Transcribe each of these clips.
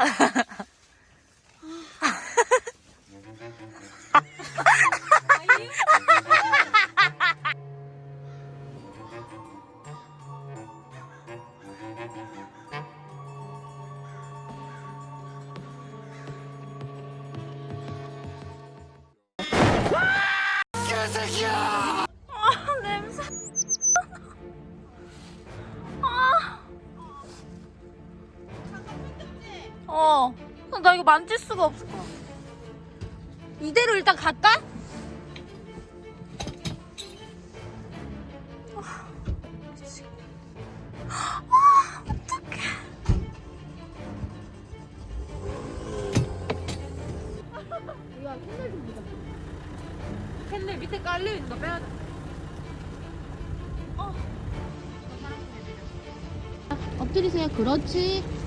아, 어. 나 이거 만질 수가 없을 것 같아. 이대로 일단 갈까? 아, 미치겠다. 아, 어떡해. 야, 캔들 좀 보자. 캔들 밑에 깔려있는 거 빼야 돼. 어. 엎드리세요. 그렇지.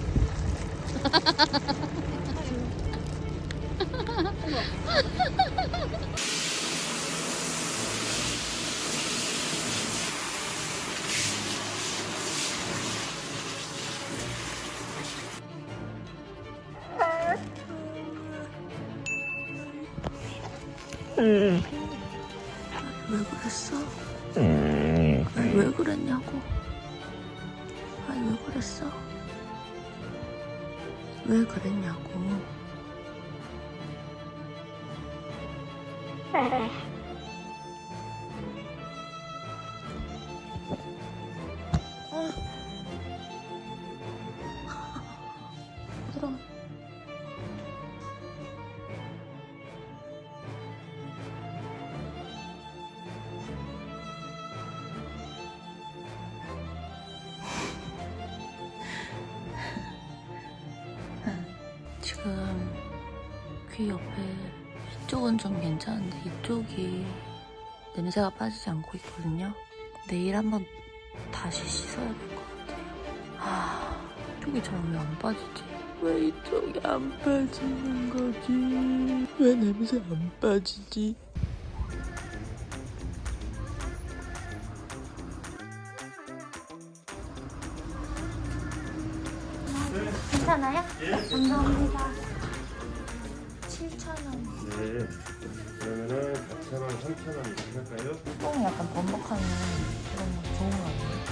왜 그랬어? 아니, 왜 그랬냐고. 아니, 왜 그랬어? 왜 그랬냐고. 지금 귀 옆에 이쪽은 좀 괜찮은데 이쪽이 냄새가 빠지지 않고 있거든요. 내일 한번 다시 씻어야 될 것 같아요. 아, 이쪽이 잘 왜 안 빠지지? 왜 이쪽이 안 빠지는 거지? 왜 냄새 안 빠지지? 괜찮아요? 감사합니다. 7,000원. 네. 그러면은 4,000원, 3,000원 이렇게 할까요? 똥이 약간 번복하는 그런 거 좋은 거 아니에요?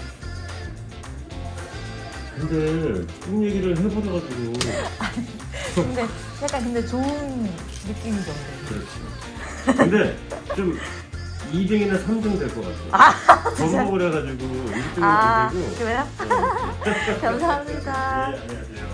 근데 똥 얘기를 해버려가지고 근데 약간 근데 좋은 느낌이던데. 그렇지 근데 좀 2등이나 3등 될 것 같아 적어버려가지고 1등은 아, 안 되고 그래요? 감사합니다. 네, 안녕하세요